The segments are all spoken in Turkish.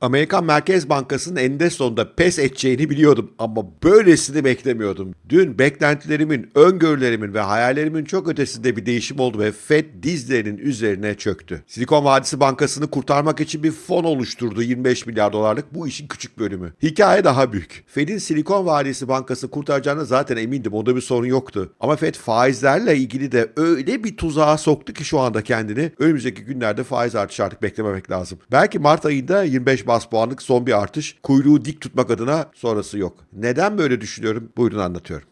Amerikan Merkez Bankası'nın eninde sonunda pes edeceğini biliyordum ama böylesini beklemiyordum. Dün beklentilerimin, öngörülerimin ve hayallerimin çok ötesinde bir değişim oldu ve Fed dizlerinin üzerine çöktü. Silikon Vadisi Bankası'nı kurtarmak için bir fon oluşturdu 25 milyar dolarlık bu işin küçük bölümü. Hikaye daha büyük. Fed'in Silikon Vadisi Bankası'nı kurtaracağına zaten emindim onda bir sorun yoktu. Ama Fed faizlerle ilgili de öyle bir tuzağa soktu ki şu anda kendini önümüzdeki günlerde faiz artışı artık beklememek lazım. Belki Mart ayında 25 bas puanlık son bir artış. Kuyruğu dik tutmak adına sonrası yok. Neden böyle düşünüyorum? Buyurun anlatıyorum.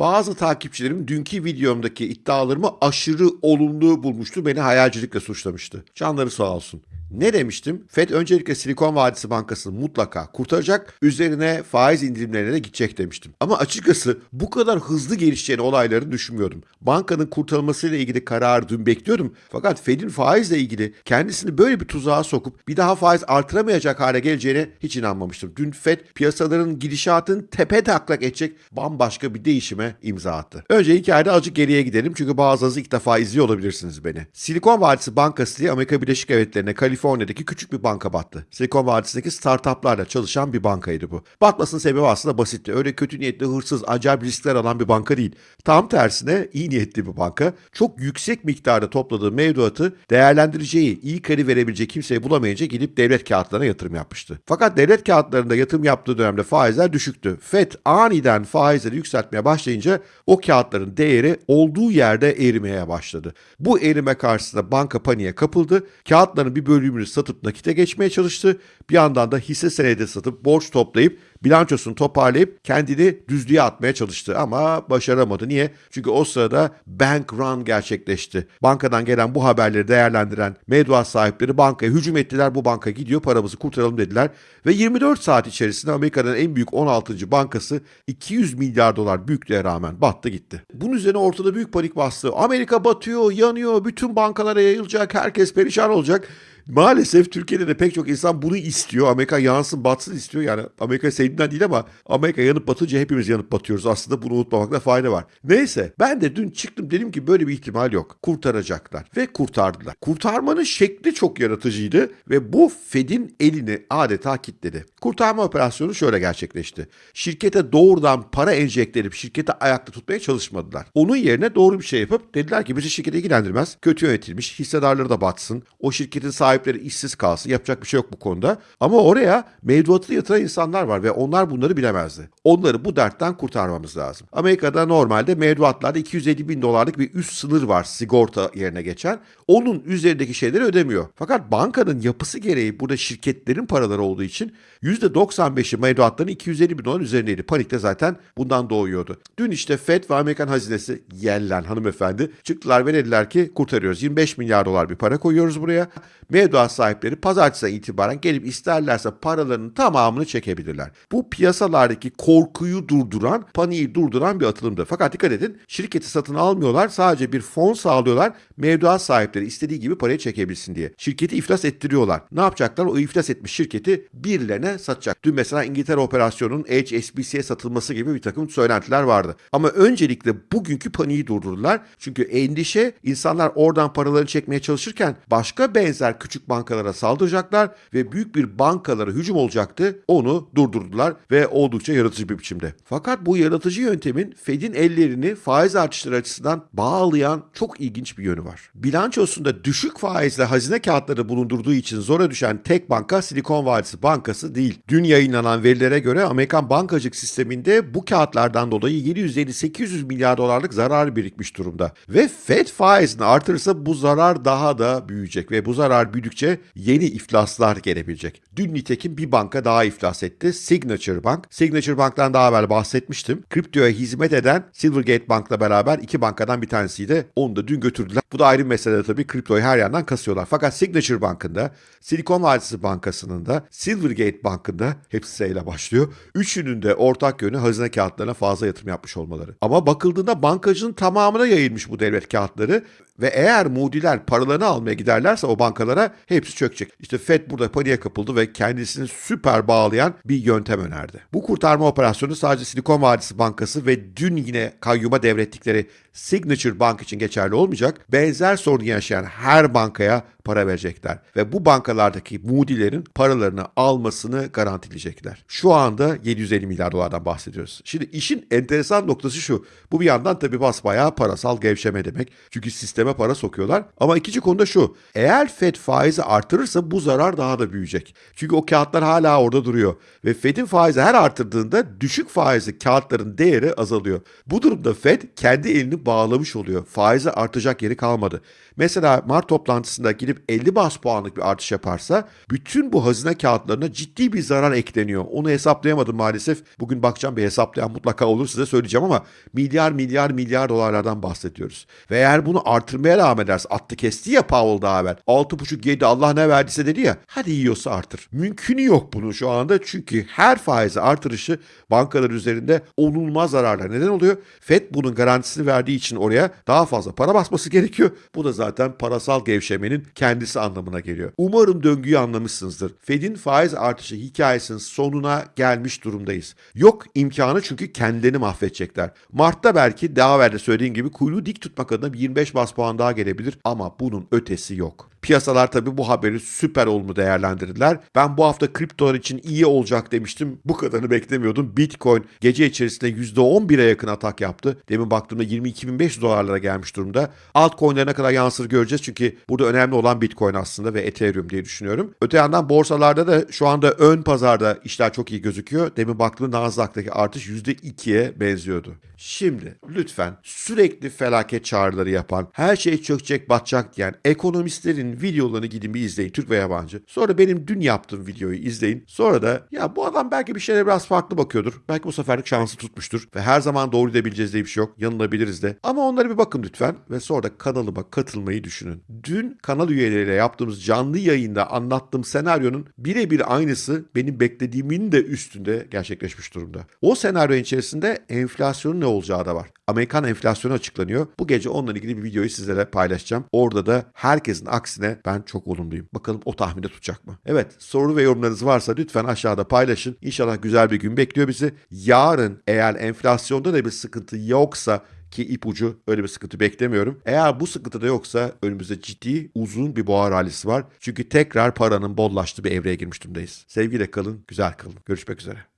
Bazı takipçilerim dünkü videomdaki iddialarımı aşırı olumlu bulmuştu. Beni hayalcilikle suçlamıştı. Canları sağ olsun. Ne demiştim? Fed öncelikle Silikon Vadisi Bankası'nı mutlaka kurtaracak, üzerine faiz indirimlerine de gidecek demiştim. Ama açıkçası bu kadar hızlı gelişeceğini olayları düşünmüyordum. Bankanın kurtarılmasıyla ilgili kararı dün bekliyordum. Fakat Fed'in faizle ilgili kendisini böyle bir tuzağa sokup bir daha faiz artıramayacak hale geleceğine hiç inanmamıştım. Dün Fed piyasaların gidişatını tepe taklak edecek bambaşka bir değişime imza attı. Önce hikayede azıcık geriye gidelim çünkü bazılarınız ilk defa izliyor olabilirsiniz beni. Silikon Vadisi Bankası diye Amerika Birleşik Devletleri'ne Kaliforniya'daki küçük bir banka battı. Silikon Vadisi'ndeki startuplarla çalışan bir bankaydı bu. Batmasının sebebi aslında basitti. Öyle kötü niyetli, hırsız, acayip riskler alan bir banka değil. Tam tersine iyi niyetli bir banka. Çok yüksek miktarda topladığı mevduatı değerlendireceği, iyi kredi verebilecek kimseyi bulamayınca gidip devlet kağıtlarına yatırım yapmıştı. Fakat devlet kağıtlarında yatırım yaptığı dönemde faizler düşüktü. FED aniden faizleri yükseltmeye başlayınca o kağıtların değeri olduğu yerde erimeye başladı. Bu erime karşısında banka paniğe kapıldı. Kağıtların bir bölümünü satıp nakite geçmeye çalıştı. Bir yandan da hisse senedi satıp borç toplayıp bilançosunu toparlayıp kendini düzlüğe atmaya çalıştı ama başaramadı. Niye? Çünkü o sırada bank run gerçekleşti. Bankadan gelen bu haberleri değerlendiren mevduat sahipleri bankaya hücum ettiler. Bu banka gidiyor paramızı kurtaralım dediler. Ve 24 saat içerisinde Amerika'nın en büyük 16. bankası 200 milyar dolar büyüklüğe rağmen battı gitti. Bunun üzerine ortada büyük panik bastı. Amerika batıyor, yanıyor, bütün bankalara yayılacak, herkes perişan olacak. Maalesef Türkiye'de de pek çok insan bunu istiyor. Amerika yansın batsın istiyor. Yani Amerika sevdiğinden değil ama Amerika yanıp batınca hepimiz yanıp batıyoruz. Aslında bunu unutmamakta fayda var. Neyse ben de dün çıktım dedim ki böyle bir ihtimal yok. Kurtaracaklar. Ve kurtardılar. Kurtarmanın şekli çok yaratıcıydı ve bu Fed'in elini adeta kilitledi. Kurtarma operasyonu şöyle gerçekleşti. Şirkete doğrudan para enjekte edip şirketi ayakta tutmaya çalışmadılar. Onun yerine doğru bir şey yapıp dediler ki bizi şirkete ilgilendirmez. Kötü yönetilmiş, hissedarları da batsın. O şirketin sahipleri işsiz kalsın. Yapacak bir şey yok bu konuda. Ama oraya mevduatı yatıran insanlar var ve onlar bunları bilemezdi. Onları bu dertten kurtarmamız lazım. Amerika'da normalde mevduatlarda 250 bin dolarlık bir üst sınır var sigorta yerine geçen. Onun üzerindeki şeyleri ödemiyor. Fakat bankanın yapısı gereği burada şirketlerin paraları olduğu için %95'i mevduatların 250 bin dolar üzerindeydi. Panik de zaten bundan doğuyordu. Dün işte Fed ve Amerikan hazinesi Yellen hanımefendi çıktılar ve dediler ki kurtarıyoruz. 25 milyar dolar bir para koyuyoruz buraya. Mevduat sahipleri pazartesinden itibaren gelip isterlerse paralarının tamamını çekebilirler. Bu piyasalardaki korkuyu durduran, paniği durduran bir atılımdı. Fakat dikkat edin şirketi satın almıyorlar. Sadece bir fon sağlıyorlar. Mevduat sahipleri istediği gibi parayı çekebilsin diye. Şirketi iflas ettiriyorlar. Ne yapacaklar? O iflas etmiş şirketi birilerine satacak. Dün mesela İngiltere operasyonunun HSBC'ye satılması gibi bir takım söylentiler vardı. Ama öncelikle bugünkü paniği durdurdular. Çünkü endişe insanlar oradan paralarını çekmeye çalışırken başka benzer küçük bankalara saldıracaklar ve büyük bir bankalara hücum olacaktı. Onu durdurdular ve oldukça yaratıcı bir biçimde. Fakat bu yaratıcı yöntemin Fed'in ellerini faiz artışları açısından bağlayan çok ilginç bir yönü var. Bilançosunda düşük faizle hazine kağıtları bulundurduğu için zora düşen tek banka Silikon Vadisi Bankası değil. Dün yayınlanan verilere göre Amerikan bankacılık sisteminde bu kağıtlardan dolayı 750-800 milyar dolarlık zarar birikmiş durumda. Ve Fed faizini artırırsa bu zarar daha da büyüyecek ve bu zarar büyüdükçe yeni iflaslar gelebilecek. Dün nitekim bir banka daha iflas etti. Signature Bank. Signature Bank'tan daha evvel bahsetmiştim. Kriptoya hizmet eden Silvergate Bank'la beraber iki bankadan bir tanesiydi. Onu da dün götürdüler. Bu da ayrı bir mesele tabii. Kriptoyu her yandan kasıyorlar. Fakat Signature Bank'ında, Silikon Vadisi Bankası'nın da, Silvergate Bank'ında hepsi ile başlıyor. Üçünün de ortak yönü hazine kağıtlarına fazla yatırım yapmış olmaları. Ama bakıldığında bankacının tamamına yayılmış bu devlet kağıtları ve eğer Moody'ler paralarını almaya giderlerse o bankalara hepsi çökecek. İşte Fed burada paniğe kapıldı ve kendisini süper bağlayan bir yöntem önerdi. Bu kurtarma operasyonu sadece Silikon Vadisi Bankası ve dün yine kayyuma devrettikleri Signature Bank için geçerli olmayacak. Benzer sorunu yaşayan her bankaya para verecekler. Ve bu bankalardaki Moody'lerin paralarını almasını garantileyecekler. Şu anda 750 milyar dolardan bahsediyoruz. Şimdi işin enteresan noktası şu. Bu bir yandan tabii basbayağı parasal gevşeme demek. Çünkü sisteme para sokuyorlar. Ama ikinci konuda şu. Eğer Fed faizi artırırsa bu zarar daha da büyüyecek. Çünkü o kağıtlar hala orada duruyor. Ve Fed'in faizi her artırdığında düşük faizli kağıtların değeri azalıyor. Bu durumda Fed kendi elini bağlamış oluyor. Faizi artacak yeri kalmadı. Mesela Mart toplantısında gidip 50 bas puanlık bir artış yaparsa bütün bu hazine kağıtlarına ciddi bir zarar ekleniyor. Onu hesaplayamadım maalesef. Bugün bakacağım bir hesaplayan mutlaka olur size söyleyeceğim ama milyar milyar milyar dolarlardan bahsediyoruz. Ve eğer bunu artırmaya devam ederse attı kesti ya Powell daha evvel. 6,5 7 Allah ne verdiyse dedi ya. Hadi yiyorsa artır. Mümkünü yok bunun şu anda çünkü her faizi artırışı bankalar üzerinde onulmaz zararlar. Neden oluyor? Fed bunun garantisini verdiği için oraya daha fazla para basması gerekiyor. Bu da zaten parasal gevşemenin kendisi anlamına geliyor. Umarım döngüyü anlamışsınızdır. Fed'in faiz artışı hikayesinin sonuna gelmiş durumdayız. Yok imkanı çünkü kendilerini mahvedecekler. Mart'ta belki daha evvel söylediğim gibi kuyruğu dik tutmak adına bir 25 bas puan daha gelebilir ama bunun ötesi yok. Piyasalar tabii bu haberi süper olumlu değerlendirdiler. Ben bu hafta kriptolar için iyi olacak demiştim. Bu kadarını beklemiyordum. Bitcoin gece içerisinde %11'e yakın atak yaptı. Demin baktığımda 22.500 dolarlara gelmiş durumda. Altcoin'lere ne kadar yansır göreceğiz. Çünkü burada önemli olan Bitcoin aslında ve Ethereum diye düşünüyorum. Öte yandan borsalarda da şu anda ön pazarda işler çok iyi gözüküyor. Demin baktığımda Nasdaq'taki artış %2'ye benziyordu. Şimdi lütfen sürekli felaket çağrıları yapan, her şey çökecek batacak diyen ekonomistlerin videolarını gidin bir izleyin Türk ve yabancı. Sonra benim dün yaptığım videoyu izleyin. Sonra da ya bu adam belki bir şeylere biraz farklı bakıyordur. Belki bu seferlik şansı tutmuştur. Ve her zaman doğru gidebileceğiz diye bir şey yok. Yanılabiliriz de. Ama onlara bir bakın lütfen. Ve sonra da kanalıma katılmayı düşünün. Dün kanal üyeleriyle yaptığımız canlı yayında anlattığım senaryonun birebir aynısı benim beklediğimin de üstünde gerçekleşmiş durumda. O senaryo içerisinde enflasyonun ne olacağı da var. Amerikan enflasyonu açıklanıyor. Bu gece onunla ilgili bir videoyu sizlere paylaşacağım. Orada da herkesin aksine ben çok olumluyum. Bakalım o tahminde tutacak mı? Evet soru ve yorumlarınız varsa lütfen aşağıda paylaşın. İnşallah güzel bir gün bekliyor bizi. Yarın eğer enflasyonda da bir sıkıntı yoksa ki ipucu öyle bir sıkıntı beklemiyorum. Eğer bu sıkıntı da yoksa önümüzde ciddi uzun bir boğa rallisi var. Çünkü tekrar paranın bollaştığı bir evreye girmiş durumdayız. Sevgiyle kalın, güzel kalın. Görüşmek üzere.